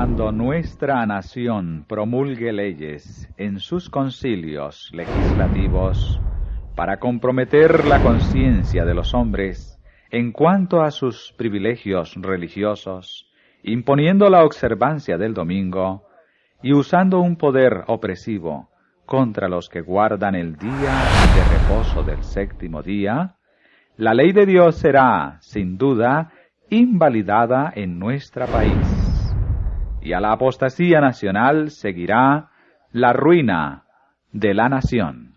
Cuando nuestra nación promulgue leyes en sus concilios legislativos para comprometer la conciencia de los hombres en cuanto a sus privilegios religiosos, imponiendo la observancia del domingo y usando un poder opresivo contra los que guardan el día de reposo del séptimo día, la ley de Dios será, sin duda, invalidada en nuestro país. Y a la apostasía nacional seguirá la ruina de la nación.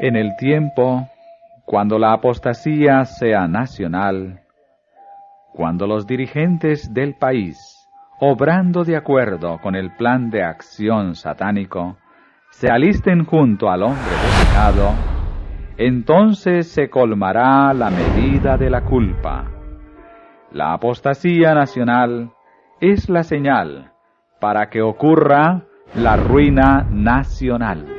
En el tiempo, cuando la apostasía sea nacional, cuando los dirigentes del país, obrando de acuerdo con el plan de acción satánico, se alisten junto al hombre de pecado, entonces se colmará la medida de la culpa. La apostasía nacional es la señal para que ocurra la ruina nacional.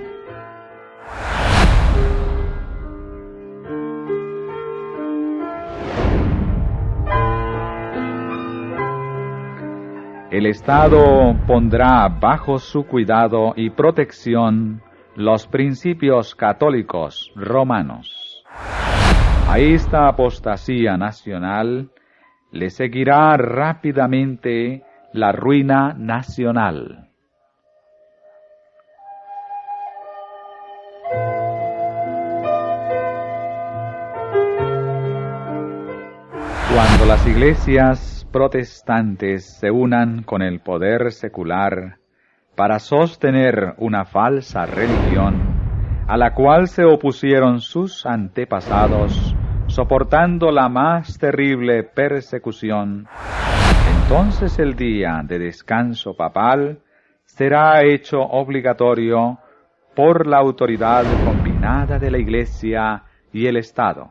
El Estado pondrá bajo su cuidado y protección los principios católicos romanos. A esta apostasía nacional le seguirá rápidamente la ruina nacional. Cuando las iglesias protestantes se unan con el poder secular para sostener una falsa religión a la cual se opusieron sus antepasados, soportando la más terrible persecución, entonces el día de descanso papal será hecho obligatorio por la autoridad combinada de la Iglesia y el Estado.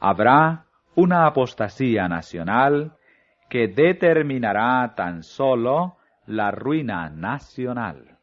Habrá una apostasía nacional que determinará tan solo la ruina nacional.